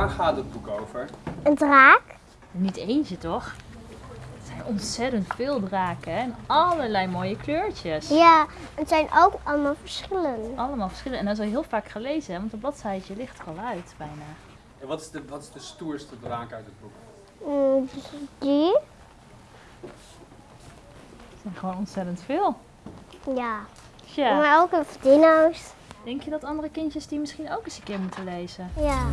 waar gaat het boek over? Een draak. Niet eentje toch? Het zijn ontzettend veel draken en allerlei mooie kleurtjes. Ja, het zijn ook allemaal verschillend. Allemaal verschillend En dat is al heel vaak gelezen, hè? want een bladzijtje ligt er al uit bijna. En wat is de, wat is de stoerste draak uit het boek? Mm, die? Het zijn gewoon ontzettend veel. Ja. ja. Maar ook een dino's. denk je dat andere kindjes die misschien ook eens een keer moeten lezen? Ja.